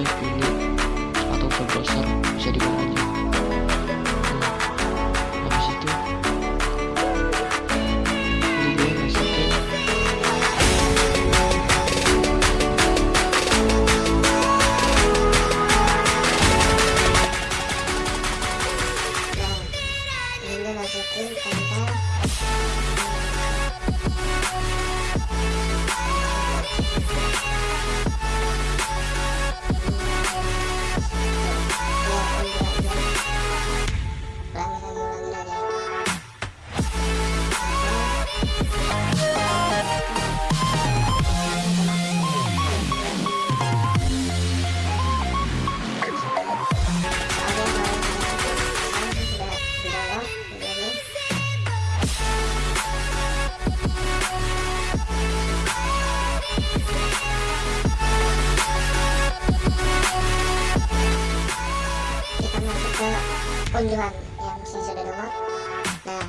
aja pilih atau web browser bisa di mana aja habis itu ke unduhan yang si sudah download nah.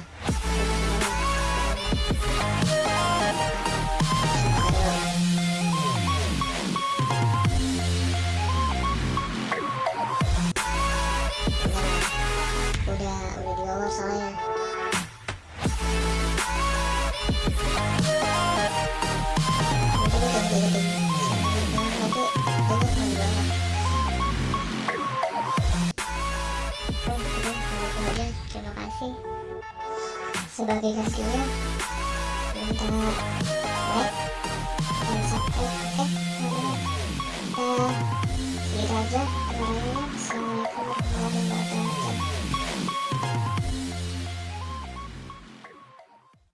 Udah udah di bawah soalnya Sebagai kasihnya, minta like,